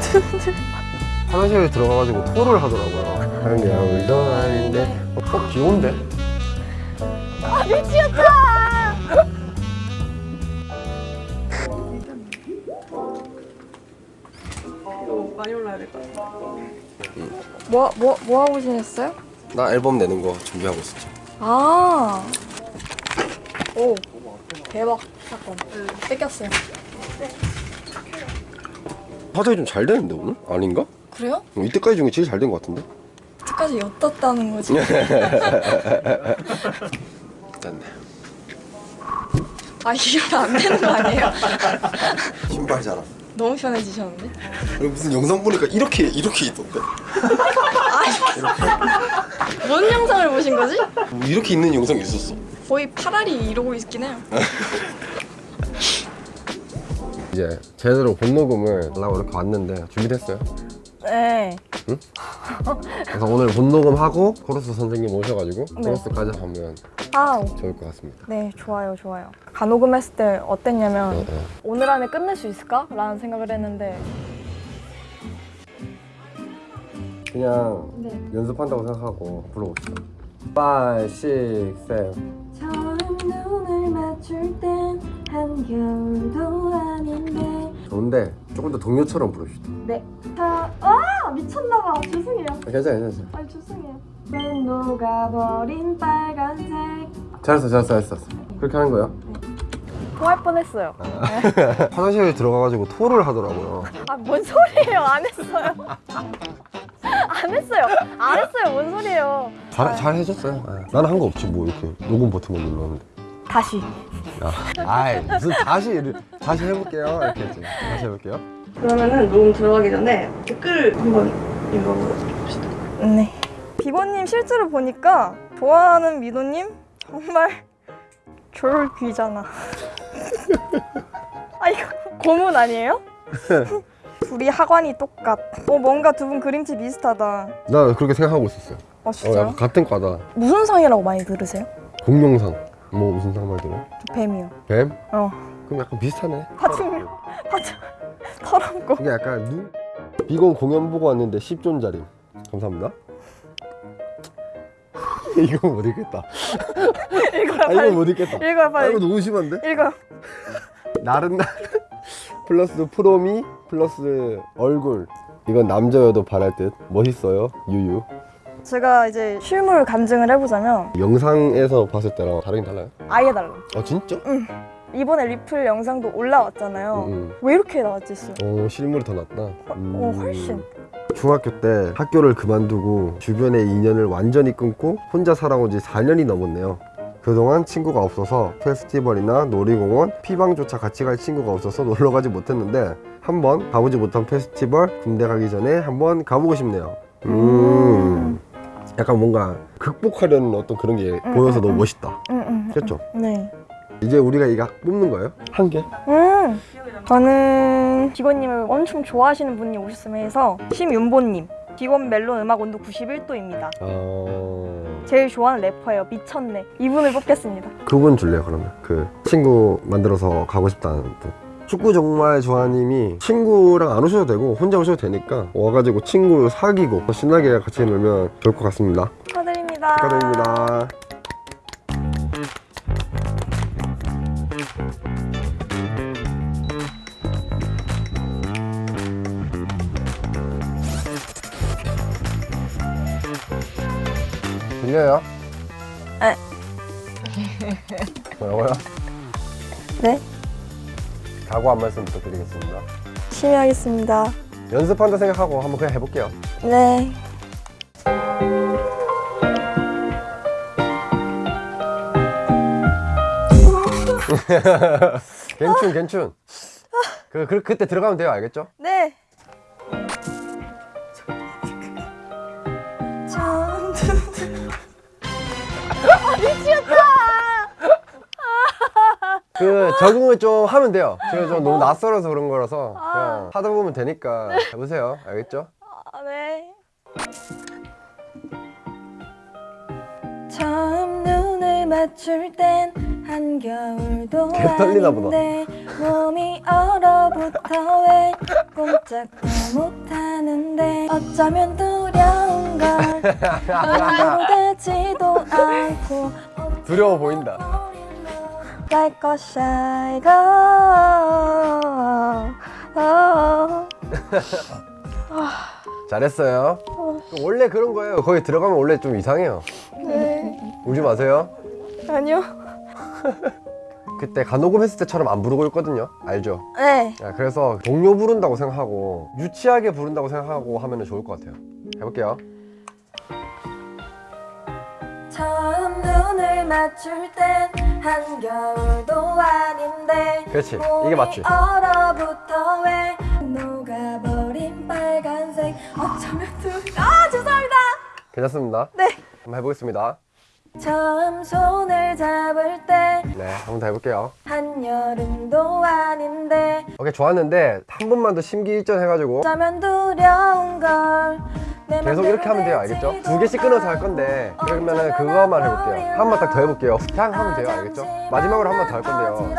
처음 듣는데 화장실에 들어가가지고 토를 하더라고요 울던 아닌데 어 귀여운데? 아 미치겠다 이거 많이 올라야 될 것 같아. 뭐, 뭐, 뭐 하고 지냈어요? 나 앨범 내는 거 준비하고 있었지 아. 오. 대박 사건. 뺏겼어요. 화장이 좀 잘 되는데 오늘? 아닌가? 그래요? 어, 이때까지 중에 제일 잘 된 것 같은데? 끝까지 엿떴다는 거지. 됐네 아 이러면 안 되는 거 아니에요? 신발잖아 너무 편해지셨는데? 무슨 영상 보니까 이렇게 이렇게 있던데 뭔 영상을 보신 거지? 뭐 이렇게 있는 영상이 있었어 거의 파라리 이러고 있긴 해요. 이제 제대로 본녹음을 하려고 이렇게 왔는데 준비됐어요? 네. 그래서 오늘 본녹음하고 코러스 선생님 오셔가지고 네. 코러스까지 하면 아, 좋을 것 같습니다 네, 좋아요, 좋아요. 간호금했을 때 어땠냐면 어, 어. 오늘 안에 끝낼 수 있을까? 라는 생각을 했는데 그냥 네. 연습한다고 생각하고 불러봅시다 5, 6, 7 처음 눈을 맞출 땐 한겨울도 아닌데 좋은데 조금 더 동요처럼 부릅시다 네. 자, 아 미쳤나봐. 죄송해요. 아, 괜찮아 괜찮아 아 죄송해요. 맨 녹아버린 빨간색. 잘했어 잘했어 잘했어 그렇게 하는 거야 토할 뻔했어요. 화장실에 들어가가지고 토를 하더라고요 아 뭔 소리예요? 안 했어요. 안 했어요. 안 했어요. 뭔 소리예요? 잘, 잘 해줬어요 아, 나는 한 거 없지 뭐 이렇게 녹음 버튼만 눌렀는데 다시. 야, 아이 무슨 다시 다시 해볼게요 이렇게 했지 다시 해볼게요 그러면은 녹음 들어가기 전에 댓글 한번 읽어봅시다. 네. 비버님 실제로 보니까 좋아하는 미도님 정말 졸 귀잖아. 아 이거 고문 아니에요? 둘이 하관이 똑같. 어 뭔가 두 분 그림체 비슷하다. 나 그렇게 생각하고 있었어요 어 어, 진짜요? 약간 같은 과다 무슨 상이라고 많이 들으세요? 공룡상 뭐 무슨 상말 들어? 저 뱀이요. 뱀? 어. 그럼 약간 비슷하네 파충류. 파충. 털없고. 그게 약간 눈? 비건 공연 보고 왔는데 10존짜리 감사합니다 이거 못 읽겠다 읽어요 아 이거 빨리. 못 읽겠다 읽어요 아 빨리. 이거 너무 심한데? 읽어요. 나른 날 플러스 프로미 플러스 얼굴 이건 남자여도 바랄 듯 멋있어요 유유 제가 이제 실물 감증을 해보자면 영상에서 봤을 때랑 다르긴 달라요? 아예 달라. 아 진짜? 이번에 리플 영상도 올라왔잖아요. 응, 왜 이렇게 나왔지? 씨? 응. 어 실물이 더 낫다 어 훨씬. 중학교 때 학교를 그만두고 주변의 인연을 완전히 끊고 혼자 살아온 지 4년이 넘었네요. 그동안 친구가 없어서 페스티벌이나 놀이공원, 피방조차 같이 갈 친구가 없어서 놀러 가지 못했는데 한번 가보지 못한 페스티벌 군대 가기 전에 한번 가보고 싶네요. 음. 약간 뭔가 극복하려는 어떤 그런 게 보여서 너무 멋있다. 응, 응. 그렇죠? 네. 이제 우리가 이거 뽑는 거예요? 한 개? 음. 저는 기권님을 엄청 좋아하시는 분이 오셨으면 해서 심윤보님. 기권 멜론 음악 온도 91도입니다. 어... 제일 좋아하는 래퍼예요. 미쳤네. 이분을 뽑겠습니다. 그분 줄래요 그러면 그 친구 만들어서 가고 싶다는 분 축구 정말 좋아님이 친구랑 안 오셔도 되고 혼자 오셔도 되니까 와가지고 친구를 사귀고 신나게 같이 놀면 좋을 것 같습니다 축하드립니다. 축하드립니다 들려요? 각오 한 말씀 부탁드리겠습니다 열심히 하겠습니다. 연습한다 생각하고 한번 그냥 해볼게요 네. 괜춘 괜춘 그, 그, 그때 들어가면 돼요 알겠죠? 네. 그 적응을 좀 하면 돼요 제가 좀 너무 낯설어서 그런 거라서 그냥 하다 보면 되니까 해보세요 알겠죠? 아, 네. 처음 눈을 맞출 땐 한겨울도 개 떨리나 보다. 아닌데 몸이 얼어붙어 왜 꼼짝도 못하는데 어쩌면 두려운 걸 되지도 않고 두려워 보인다. Like a shy. 잘했어요. 원래 그런 거예요. 거기 들어가면 원래 좀 이상해요. 네 울지 마세요. 아니요 그때 간호금 했을 때처럼 안 부르고 있거든요. 알죠? 네 야, 그래서 동료 부른다고 생각하고 유치하게 부른다고 생각하고 하면 좋을 것 같아요. 해볼게요. 처음 눈을 맞출 땐 한겨울도 아닌데 그렇지. 이게 맞지? 얼어붙어 왜 녹아버린 빨간색 어쩌면 두... 아 죄송합니다 괜찮습니다. 네 한번 해보겠습니다. 처음 손을 잡을 때 네, 한 번 더 해볼게요. 한여름도 아닌데 오케이, 좋았는데 한 번만 더 심기일전 해가지고 어쩌면 두려운 걸내 계속 맘대로 이렇게 하면 돼요. 알겠죠? 두 개씩 끊어서 할 건데 그러면은 그거만 해볼게요. 한 번 딱 더 해볼게요. 그냥 하면 돼요. 알겠죠? 마지막으로 한 번 더 할 건데요.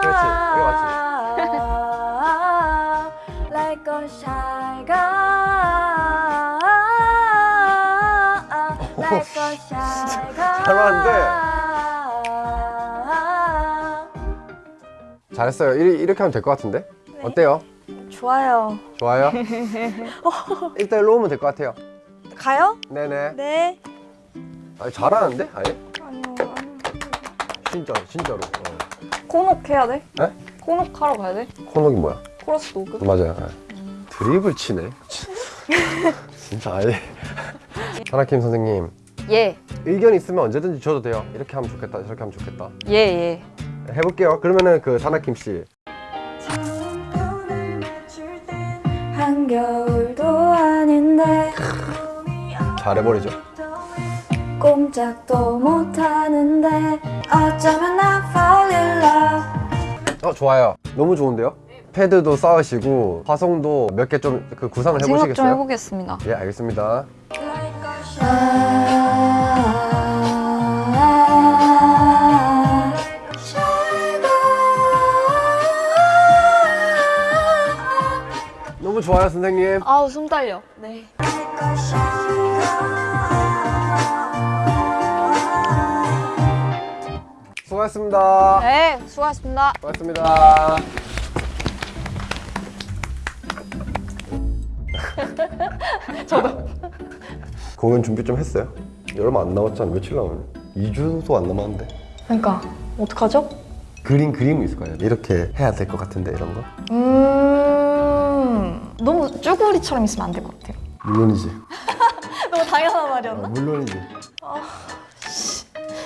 그렇지, 이거 girl. 잘하는데. 잘했어요. 이, 이렇게 하면 될 것 같은데? 어때요? 좋아요. 좋아요? 일단 일로 오면 될 것 같아요. 가요? 네네. 네. 아니, 잘하는데? 아니, 아니요. 진짜, 진짜로. 어. 코녹 해야 돼? 네? 코녹 하러 가야 돼? 코녹이 뭐야? 코러스 녹음? 맞아요. 네. 드립을 치네. 진짜 아예. 하나킴 선생님, 예, 의견 있으면 언제든지 줘도 돼요. 이렇게 하면 좋겠다, 저렇게 하면 좋겠다. 예, 예. 해볼게요. 그러면은 그 사나킴 씨. 겨울도 아닌데 잘해버리죠. 꼼짝도 못하는데 어쩌면 나 fall in love 어 좋아요. 너무 좋은데요? 패드도 쌓으시고 화성도 몇 개 좀 그 구상을 생각 좀 해보시겠어요? 해보겠습니다. 예 알겠습니다. 아, 좋아요 선생님. 아우, 숨 딸려. 네. 수고하셨습니다. 네, 수고하셨습니다. 수고하셨습니다. 저도. 공연 준비 좀 했어요? 얼마 안 남았잖아. 며칠 남았네. 2주도 안 남았는데. 그러니까 어떡하죠? 그림 그림이 있을 거예요. 이렇게 해야 될 것 같은데 이런 거. 음 너무 쭈구리처럼 있으면 안 될 것 같아요 물론이지. 너무 당연한 어, 말이었나? 물론이지.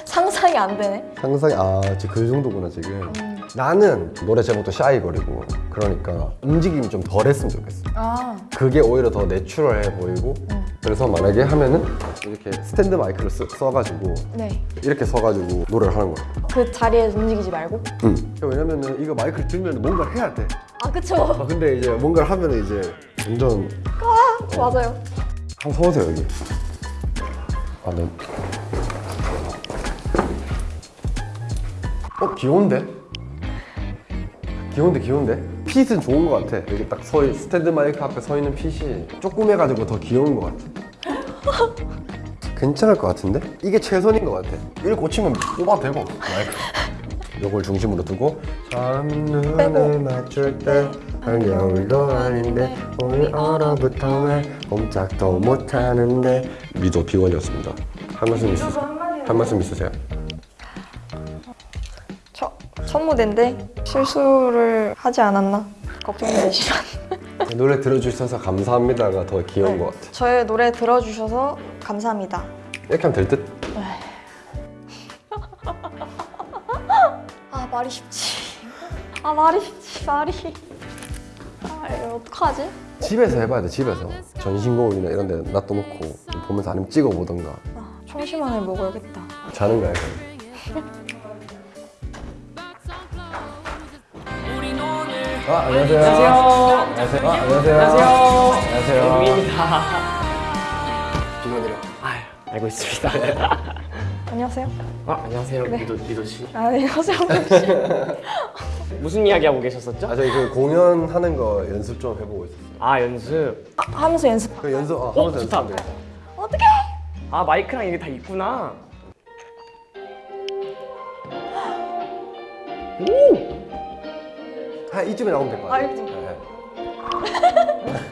상상이 안 되네 상상이 아 지금 그 정도구나 지금. 나는 노래 제목도 샤이거리고 그러니까 움직임이 좀 덜했으면 좋겠어. 아 그게 오히려 더 내추럴해 보이고 그래서 만약에 하면은 이렇게 스탠드 마이크를 쓰, 써가지고 네. 이렇게 서가지고 노래를 하는 거야. 그 자리에서 움직이지 말고? 응. 왜냐면은 이거 마이크를 들면 뭔가를 해야 돼. 아 그쵸 아 근데 이제 뭔가를 하면은 이제 완전 맞아요 한번 서보세요 여기. 아 네. 어 귀여운데? 귀여운데 귀여운데? 핏은 좋은 것 같아. 여기 딱서 스탠드 마이크 앞에 서 있는 핏이 조그매가지고 더 귀여운 것 같아. 괜찮을 것 같은데? 이게 최선인 것 같아. 이걸 고치면 뽑아도 되고 마이크. 요걸 중심으로 두고 첫눈을 맞출 때 한겨울도 아닌데 오늘 얼어붙어 왜 꼼짝도 못하는데 미도 비원이었습니다. 한 말씀 있으세요? 한 말씀 있으세요? 첫, 첫 무대인데 실수를 하지 않았나 걱정이 되시면 노래 들어주셔서 감사합니다가 더 귀여운 것 같아. 저의 노래 들어주셔서 감사합니다. 이렇게 하면 될 듯? 아 말이 쉽지. 아 말이 쉽지 말이. 아 이거 어떡하지? 집에서 해봐야 돼 집에서. 전신거울이나 이런 데 놔둬놓고 보면서 아니면 찍어보던가. 아, 청심환을 먹어야겠다. 자는 거야 그럼 아, 안녕하세요. 안녕하세요. 아, 안녕하세요. 안녕하세요. 영민이다. 비밀이요. 아, 알고 있습니다. 안녕하세요. 아, 안녕하세요. 네. 리도, 리도 씨. 아, 안녕하세요. 무슨 이야기 하고 계셨었죠? 아 저희 그 공연하는 거 연습 좀 해보고 있었어요. 아, 연습. 아, 하면서 연습. 그 연습 아, 어, 하면서 좋다. 어떡해! 아, 마이크랑 이게 다 있구나. 오! 한 이쯤에 나오면 될 것 같아요. 아, 이쯤. 네.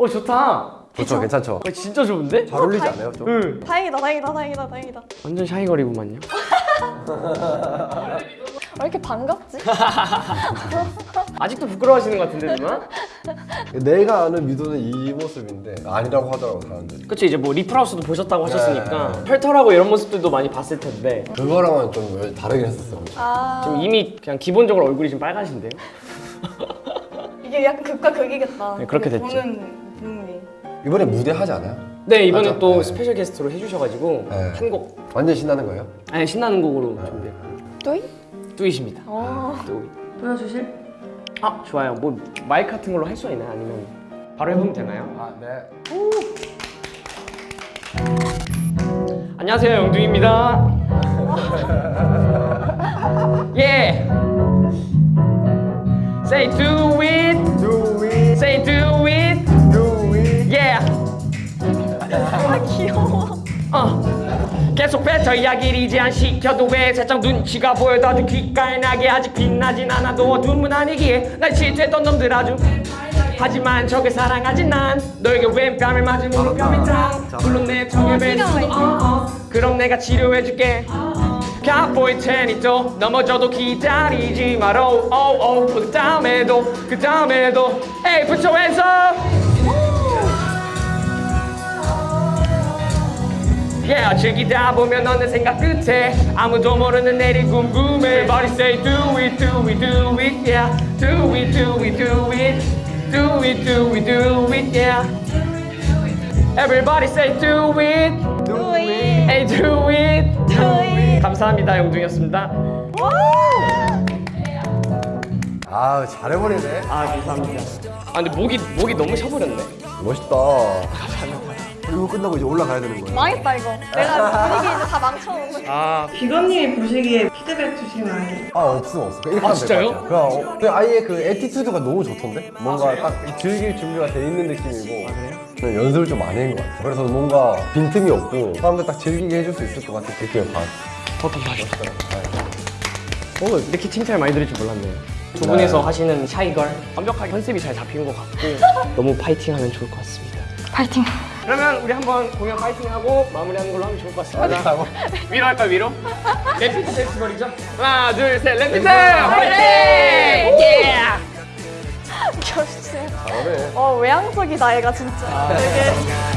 어, 좋다. 좋죠, 괜찮죠. 어, 진짜 좋은데? 잘 어울리지 않아요, 좀? 응. 다행이다, 다행이다, 다행이다, 다행이다. 완전 샤이거리구만요. 왜 이렇게 반갑지? 아직도 부끄러워하시는 것 같은데, 누나? 내가 아는 미도는 이 모습인데 아니라고 하더라고 사람들이. 그쵸, 이제 뭐 리플하우스도 보셨다고 하셨으니까 네. 털털하고 이런 모습들도 많이 봤을 텐데 그거랑은 좀 다르긴 했었어요. 아, 지금 이미 그냥 기본적으로 얼굴이 좀 빨가신데요? 이게 약간 극과 극이겠다. 네, 그렇게 됐죠. 보는 눈 이. 이번에 무대 하지 않아요? 네, 이번에 맞아. 또 네. 스페셜 게스트로 해주셔가지고 네. 한곡 완전 신나는 거예요? 아니, 신나는 곡으로 준비했고 Do it? Do it입니다. 어. Do it. 보여주실? 아 좋아요. 뭐 마이크 같은 걸로 할 수가 있나요? 아니면 바로 해보면 되나요? 아 네. 안녕하세요 영둥입니다. 예. Say do 계속 뱉어 이야기를 이제 안 시켜도 왜 살짝 눈치가 보여도 아주 귓가에 나게 아직 빛나진 않아도 어둠은 아니기에 날 질투했던 놈들 아주. 하지만 적을 사랑하진 난 너에게 왼 뺨을 맞은 오른뺨이 다. 물론 내 턱에 뵐 수도 어, 어. 그럼 내가 치료해줄게. 가보이 테니 또 넘어져도 기다리지 마라 오오 그 다음에도 그 다음에도. 에이 up Yeah, 즐기다 보면 어느 생각 끝에 아무도 모르는 내일 궁금해 Everybody say do it, do it, do it, yeah Do it, do it, do it Do it, do it, do it, yeah Everybody say do it Do it. Hey, do it Do it. 감사합니다, 영둥이었습니다 아 잘해버리네. 아, 감사합니다 아, 근데 목이, 목이 너무 셔버렸네 멋있다. 그리고 끝나고 이제 올라가야 되는 거예요. 망했다, 이거. 내가 분위기 이제 다 망쳐놓은 아, 비건님이 보시기에 피드백 주시면 안 돼요? 아 없음 없어. 그냥 이렇게 아, 진짜요? 그냥, 어, 그냥 아예 그 attitude가 너무 좋던데? 뭔가 딱 즐길 준비가 돼 있는 느낌이고. 아, 그래요? 그냥 연습을 좀 많이 한 것 같아요. 그래서 뭔가 빈틈이 없고 사람들 딱 즐기게 해줄 수 있을 것 같은 느낌을 받았어요. 더 감사합니다 오, 이렇게 칭찬을 많이 들을 줄 몰랐네요. 두 분이서 하시는 shy girl 완벽하게 컨셉이 잘 잡힌 것 같고 너무 파이팅하면 좋을 것 같습니다. 파이팅. 그러면 우리 한번 공연 파이팅하고 마무리하는 걸로 하면 좋을 것 같습니다. 위로 할까 요 위로? 랩비트 페스티벌이죠? 하나 둘셋 랩비트 파이팅! 예! 결승. 잘하네. 어, 외향적이다, 얘가 진짜. 되게.